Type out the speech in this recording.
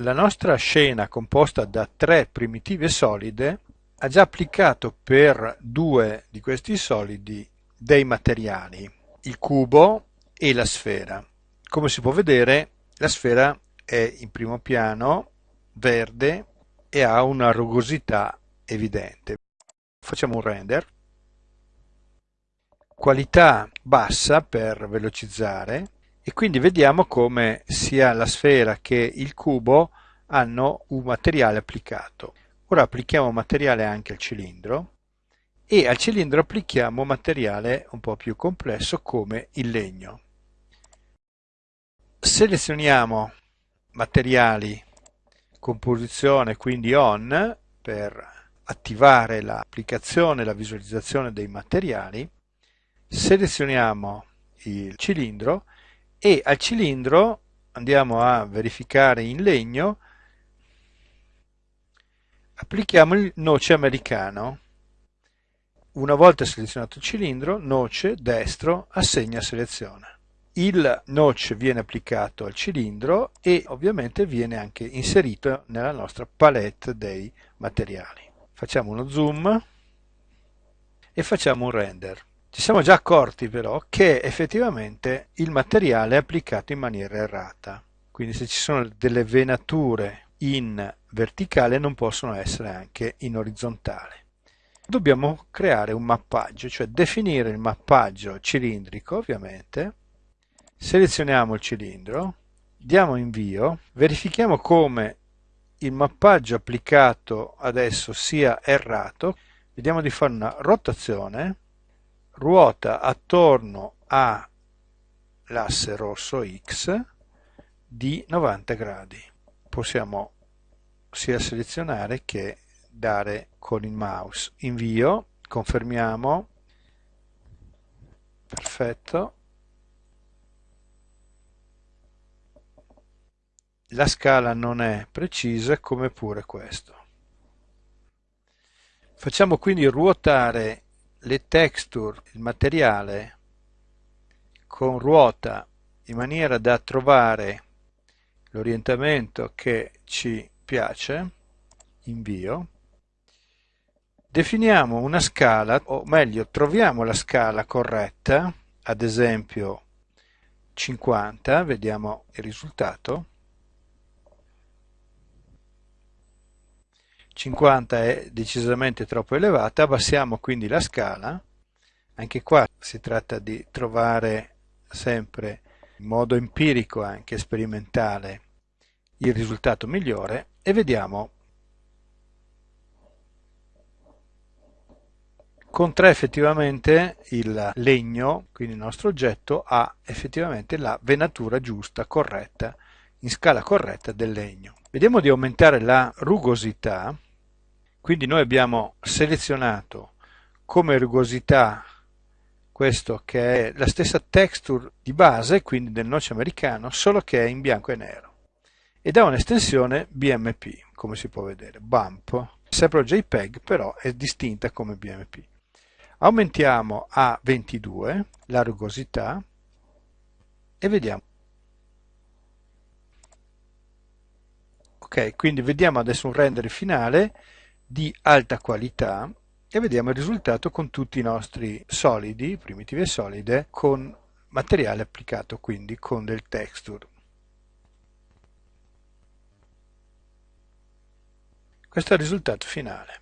la nostra scena composta da tre primitive solide ha già applicato per due di questi solidi dei materiali, il cubo e la sfera. Come si può vedere la sfera è in primo piano, verde e ha una rugosità evidente. Facciamo un render. Qualità bassa per velocizzare e quindi vediamo come sia la sfera che il cubo hanno un materiale applicato. Ora applichiamo materiale anche al cilindro e al cilindro applichiamo materiale un po' più complesso come il legno. Selezioniamo materiali composizione quindi on per attivare l'applicazione e la visualizzazione dei materiali selezioniamo il cilindro e al cilindro andiamo a verificare in legno. Applichiamo il noce americano. Una volta selezionato il cilindro noce destro assegna selezione il notch viene applicato al cilindro e ovviamente viene anche inserito nella nostra palette dei materiali. Facciamo uno zoom e facciamo un render ci siamo già accorti però che effettivamente il materiale è applicato in maniera errata, quindi se ci sono delle venature in verticale non possono essere anche in orizzontale. Dobbiamo creare un mappaggio, cioè definire il mappaggio cilindrico ovviamente, selezioniamo il cilindro, diamo invio, verifichiamo come il mappaggio applicato adesso sia errato, vediamo di fare una rotazione ruota attorno all'asse rosso X di 90 gradi. Possiamo sia selezionare che dare con il mouse invio, confermiamo, perfetto, la scala non è precisa come pure questo. Facciamo quindi ruotare le texture, il materiale con ruota in maniera da trovare l'orientamento che ci piace, invio, definiamo una scala, o meglio troviamo la scala corretta, ad esempio 50, vediamo il risultato, 50 è decisamente troppo elevata, abbassiamo quindi la scala, anche qua si tratta di trovare sempre in modo empirico anche sperimentale il risultato migliore e vediamo con 3 effettivamente il legno, quindi il nostro oggetto, ha effettivamente la venatura giusta, corretta, in scala corretta del legno. Vediamo di aumentare la rugosità quindi noi abbiamo selezionato come rugosità questo che è la stessa texture di base, quindi del noce americano, solo che è in bianco e nero. Ed ha un'estensione BMP, come si può vedere, bump, sempre JPEG, però è distinta come BMP. Aumentiamo a 22 la rugosità e vediamo. Ok, quindi vediamo adesso un render finale di alta qualità e vediamo il risultato con tutti i nostri solidi, primitive solide, con materiale applicato quindi con del texture. Questo è il risultato finale.